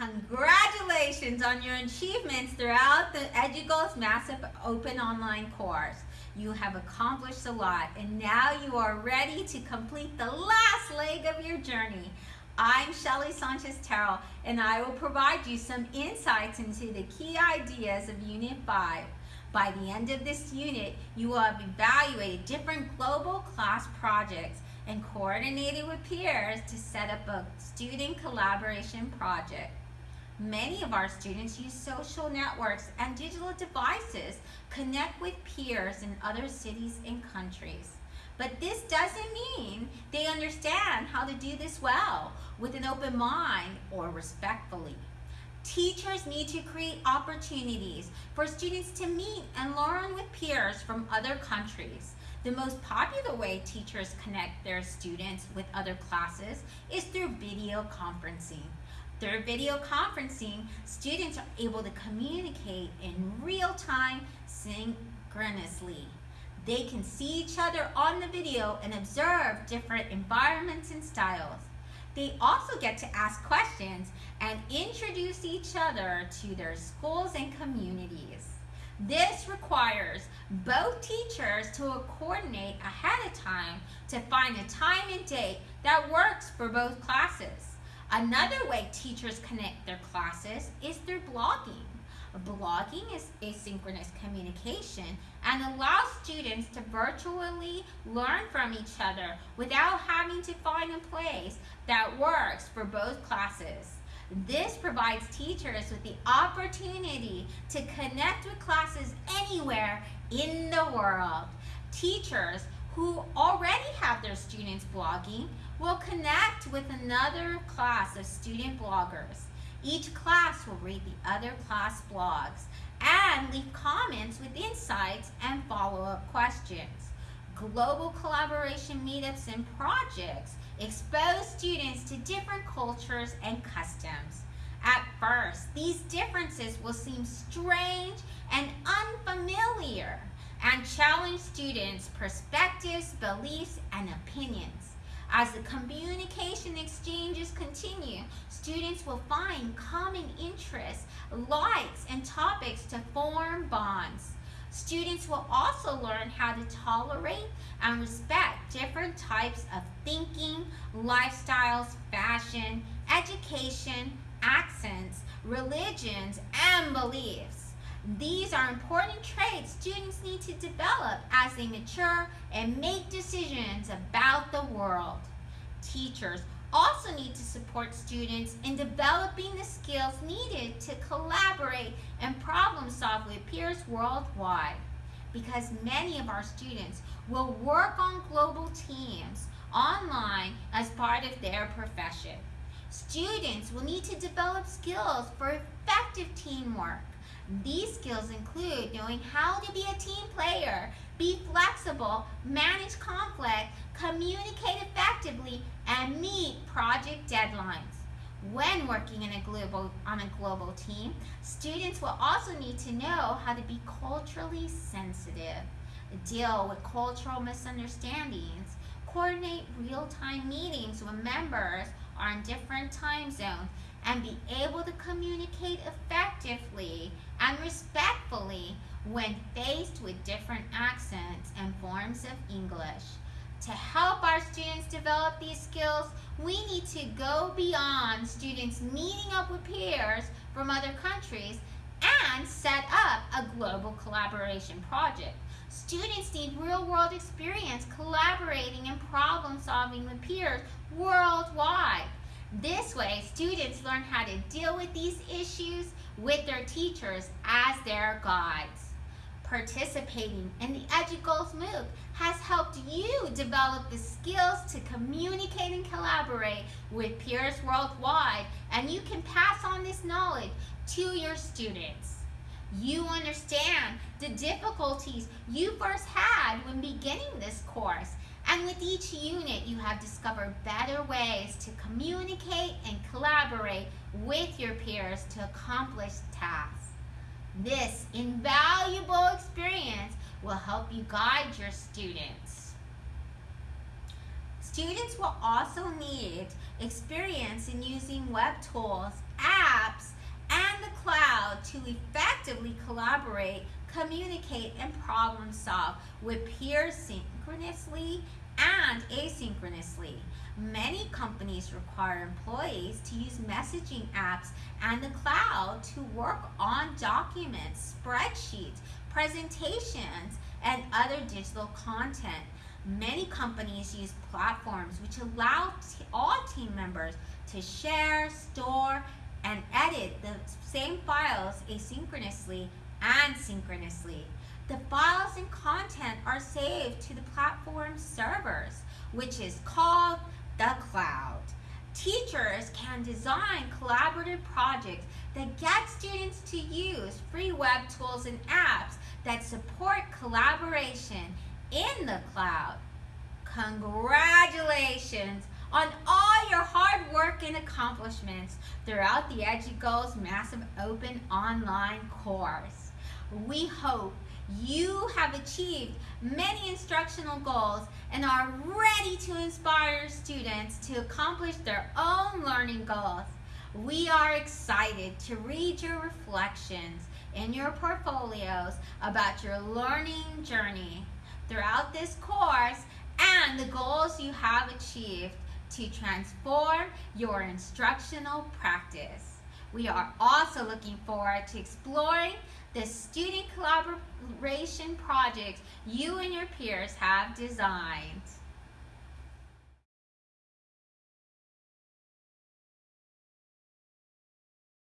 Congratulations on your achievements throughout the EduGoals Massive Open Online course. You have accomplished a lot and now you are ready to complete the last leg of your journey. I'm Shelly Sanchez Terrell and I will provide you some insights into the key ideas of Unit 5. By the end of this unit, you will have evaluated different global class projects and coordinated with peers to set up a student collaboration project. Many of our students use social networks and digital devices connect with peers in other cities and countries. But this doesn't mean they understand how to do this well, with an open mind or respectfully. Teachers need to create opportunities for students to meet and learn with peers from other countries. The most popular way teachers connect their students with other classes is through video conferencing. Through video conferencing, students are able to communicate in real time synchronously. They can see each other on the video and observe different environments and styles. They also get to ask questions and introduce each other to their schools and communities. This requires both teachers to coordinate ahead of time to find a time and date that works for both classes. Another way teachers connect their classes is through blogging. Blogging is asynchronous communication and allows students to virtually learn from each other without having to find a place that works for both classes. This provides teachers with the opportunity to connect with classes anywhere in the world. Teachers who already have their students blogging will connect with another class of student bloggers. Each class will read the other class blogs and leave comments with insights and follow-up questions. Global collaboration meetups and projects expose students to different cultures and customs. At first, these differences will seem strange and unfamiliar and challenge students' perspectives, beliefs, and opinions. As the communication exchanges continue, students will find common interests, likes, and topics to form bonds. Students will also learn how to tolerate and respect different types of thinking, lifestyles, fashion, education, accents, religions, and beliefs. These are important traits students need to develop as they mature and make decisions about the world. Teachers also need to support students in developing the skills needed to collaborate and problem solve with peers worldwide because many of our students will work on global teams online as part of their profession. Students will need to develop skills for effective teamwork, these skills include knowing how to be a team player, be flexible, manage conflict, communicate effectively, and meet project deadlines. When working in a global, on a global team, students will also need to know how to be culturally sensitive, deal with cultural misunderstandings, coordinate real-time meetings when members are in different time zones, and be able to communicate effectively and respectfully when faced with different accents and forms of English. To help our students develop these skills, we need to go beyond students meeting up with peers from other countries and set up a global collaboration project. Students need real-world experience collaborating and problem-solving with peers worldwide. This way, students learn how to deal with these issues with their teachers as their guides. Participating in the EduGoals MOOC has helped you develop the skills to communicate and collaborate with peers worldwide, and you can pass on this knowledge to your students. You understand the difficulties you first had when beginning this course and with each unit, you have discovered better ways to communicate and collaborate with your peers to accomplish tasks. This invaluable experience will help you guide your students. Students will also need experience in using web tools, apps, and the cloud to effectively collaborate, communicate, and problem solve with peers synchronously and asynchronously. Many companies require employees to use messaging apps and the cloud to work on documents, spreadsheets, presentations, and other digital content. Many companies use platforms which allow all team members to share, store, and edit the same files asynchronously and synchronously. The files and content are saved to the platform servers, which is called the cloud. Teachers can design collaborative projects that get students to use free web tools and apps that support collaboration in the cloud. Congratulations on all your hard work and accomplishments throughout the EduGoals Massive Open Online course. We hope you have achieved many instructional goals and are ready to inspire students to accomplish their own learning goals. We are excited to read your reflections in your portfolios about your learning journey throughout this course and the goals you have achieved to transform your instructional practice. We are also looking forward to exploring the student collaboration projects you and your peers have designed.